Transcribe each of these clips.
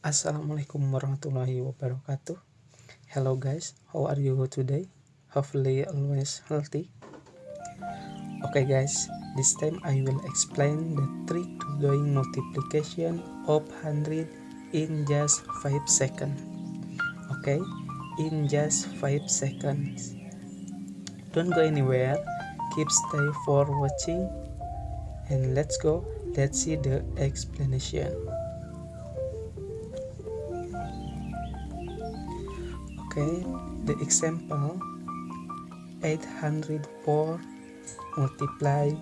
Assalamualaikum warahmatullahi wabarakatuh. Hello guys, how are you today? Hopefully always healthy. Okay guys, this time I will explain the trick to doing multiplication of 100 in just 5 seconds. Okay, in just 5 seconds. Don't go anywhere, keep stay for watching and let's go, let's see the explanation. Okay, the example 804 multiply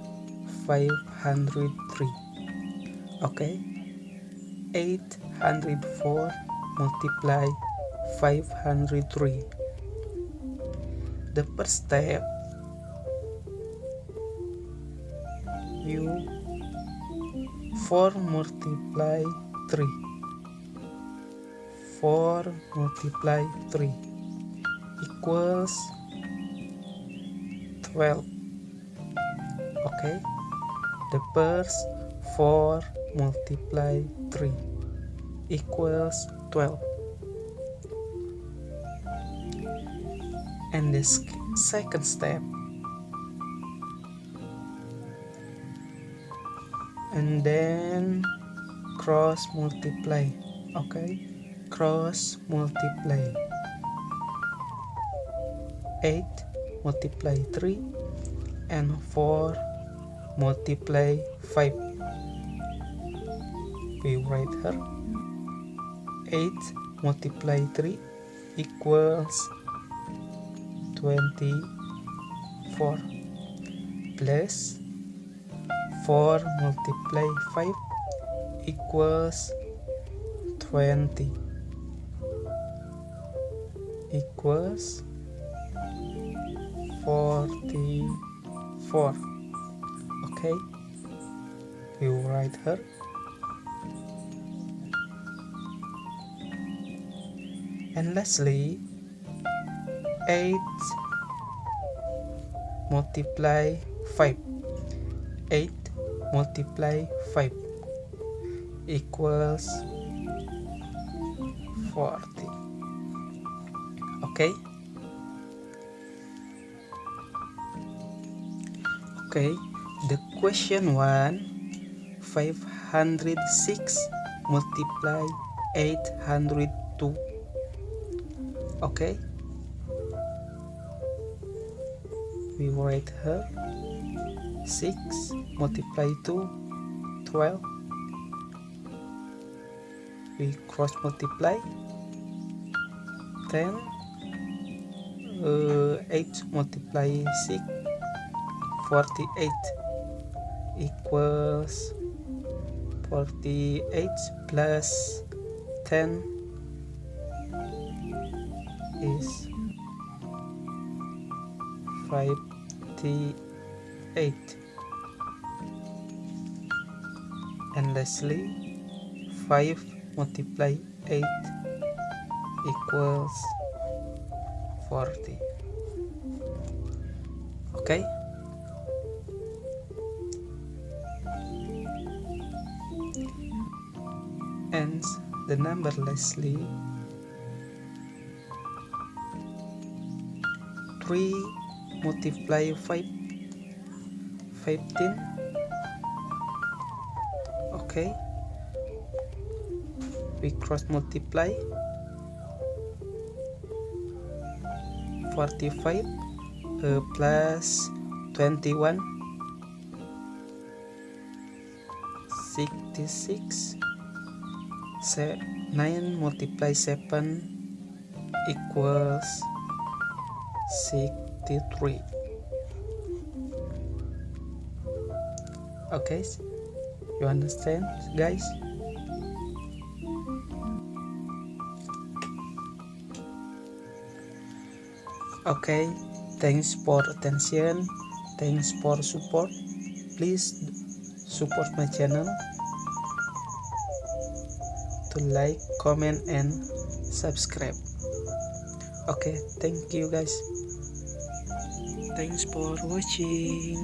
503. Okay, 804 multiply 503. The first step you 4 multiply 3 4 multiply 3 equals 12 okay. The first 4 multiply 3 equals 12 and the second step. And then cross multiply. Okay cross multiply. 8 multiply 3 and 4 multiply 5 we write here 8 multiply 3 equals 24 plus 4 multiply 5 equals 20 equals 44 okay. You write her. And lastly 8 multiply 5 8 multiply 5 equals 40 okay okay the question one 506 multiply 802 okay we write her 6 multiply 2 12 we cross multiply 10 uh, 8 multiply 6 48 equals 48 plus 10 is 58 and lastly 5 multiply 8 equals 40 okay and the number lastly 3 multiply 5 15 okay we cross multiply 45 uh, plus 21 66 Se 9 multiply 7 equals 63 okay you understand guys okay thanks for attention thanks for support. Please support my channel. To like comment and subscribe. Okay thank you guys. Thanks for watching